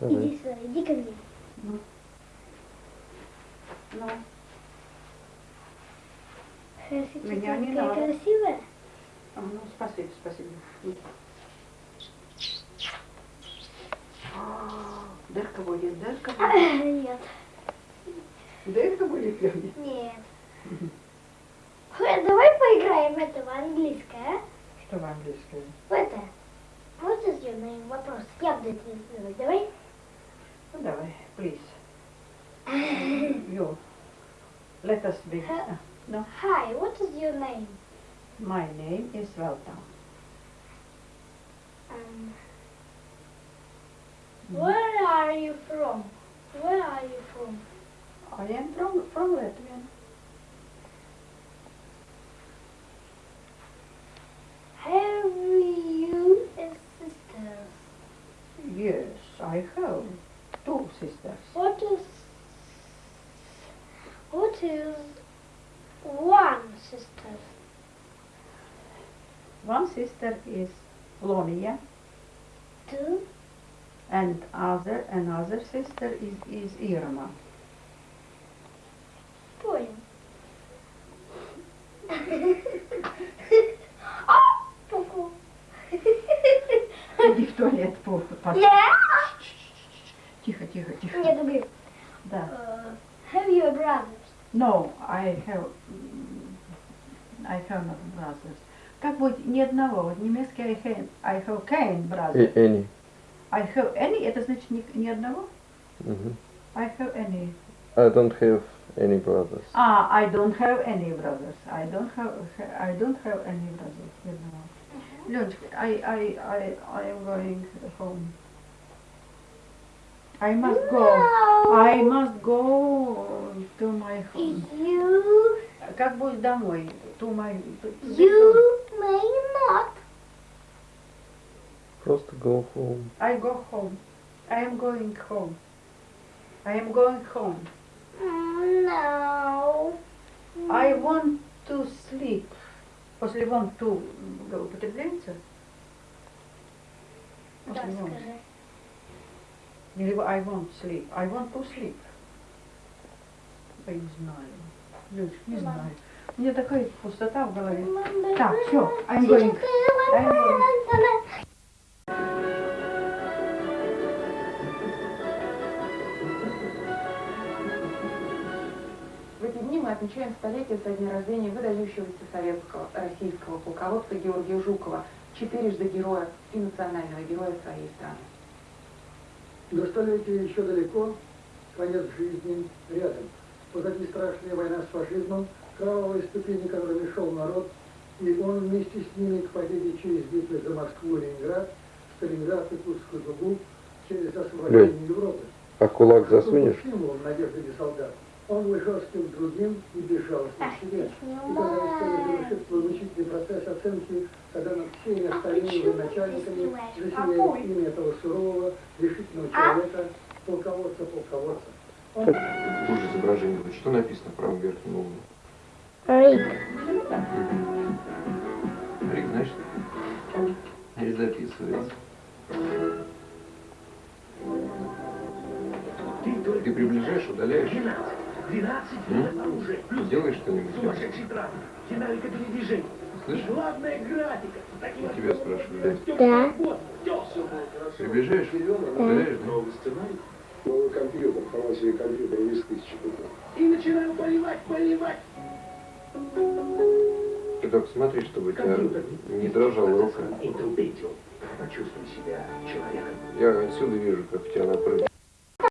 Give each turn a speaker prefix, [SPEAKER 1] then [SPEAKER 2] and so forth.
[SPEAKER 1] Давай.
[SPEAKER 2] Иди сюда, иди ко мне.
[SPEAKER 3] Ну. Ну,
[SPEAKER 2] Красивая,
[SPEAKER 3] Меня не надо.
[SPEAKER 2] красивая.
[SPEAKER 3] а, ну спасибо, спасибо. Дырка будет, дырка будет.
[SPEAKER 2] Нет,
[SPEAKER 3] Дырка будет, Лёня.
[SPEAKER 2] нет. Ой, Давай поиграем в это в английское, а?
[SPEAKER 3] Что в английском?
[SPEAKER 2] В это. Your name? Вопрос. Я буду это называть. Давай.
[SPEAKER 3] please. you. Let us begin.
[SPEAKER 2] Uh,
[SPEAKER 3] no.
[SPEAKER 2] Hi, what is your name?
[SPEAKER 3] My name is Valta.
[SPEAKER 2] Um. Where are you from? Where are you from?
[SPEAKER 3] I am from, from Latvia.
[SPEAKER 2] Have you sisters?
[SPEAKER 3] Yes, I have.
[SPEAKER 2] what is one sister?
[SPEAKER 3] One sister is Lonia
[SPEAKER 2] Two.
[SPEAKER 3] and other another sister is, is Irma.
[SPEAKER 2] Понял. А, ку-ку.
[SPEAKER 3] Иди в туалет, по, по-
[SPEAKER 2] Нет.
[SPEAKER 3] Тихо, тихо, тихо.
[SPEAKER 2] Нет, говори.
[SPEAKER 3] Да.
[SPEAKER 2] Uh, have you a brother?
[SPEAKER 3] No, I have mm, I have not brothers. Как будет ни одного? Вот немецкий I have, I have kein
[SPEAKER 1] И
[SPEAKER 3] brother.
[SPEAKER 1] Энни.
[SPEAKER 3] I have any, это значит ни, ни одного?
[SPEAKER 1] Мгм.
[SPEAKER 3] I have any.
[SPEAKER 1] I don't have any brothers.
[SPEAKER 3] Ah, I don't have any brothers. I don't have I don't have any brothers. Ни одного. Леночка, I, I, I, I am going home. I must go.
[SPEAKER 2] No.
[SPEAKER 3] I must go to my home.
[SPEAKER 2] You,
[SPEAKER 3] Как будет домой? To my... to-
[SPEAKER 2] you may not.
[SPEAKER 1] Просто go home.
[SPEAKER 3] I go home. I am going home. I am going home.
[SPEAKER 2] Mm, No.
[SPEAKER 3] I want to sleep. После want to употребляется?
[SPEAKER 2] Да, скажи.
[SPEAKER 3] Или I want sleep. I want to sleep. Я не знаю. Люш, не знаю. У меня такая пустота в голове. Так, всё, I'm going. I'm going.
[SPEAKER 4] В эти дни мы отмечаем столетие со дня рождения выдающегося советского российского полководца Георгия Жукова, четырежды героя и национального героя своей страны.
[SPEAKER 5] До столетия еще далеко, конец жизни рядом. Позади страшная война с фашизмом, кровавые ступени, которыми шел народ, и он вместе с ними к победе через битвы за Москву и Ленинград, Сталинград и Курскую дугу, через освобождение Европы.
[SPEAKER 1] А кулак засунешь?
[SPEAKER 5] символом надежды для солдат. Он к другим и безжалостным
[SPEAKER 2] Ах,
[SPEAKER 5] к себе. И когда история завершит свой мучительный процесс оценки, когда над всеми
[SPEAKER 2] А
[SPEAKER 5] остальными начальниками
[SPEAKER 2] Какой?
[SPEAKER 5] имя этого сурового, решительного
[SPEAKER 2] А?
[SPEAKER 5] человека, полководца, полководца. Он
[SPEAKER 6] Хуже изображение. Что написано в правом верхнем углу?
[SPEAKER 2] Рик.
[SPEAKER 6] Рик, значит, или записывается. Ты приближаешь, удаляешь? М? Делаешь что-нибудь? Слышишь? Я тебя спрашиваю.
[SPEAKER 2] Да.
[SPEAKER 6] Приближаешь, удаляешь, да?
[SPEAKER 5] новый компьютер, по себе компьютер из тысячи
[SPEAKER 6] Ты только смотри, чтобы у тебя не дрожала рука.
[SPEAKER 5] Почувствуй себя человеком.
[SPEAKER 6] Я отсюда вижу, как у тебя напрыгнет.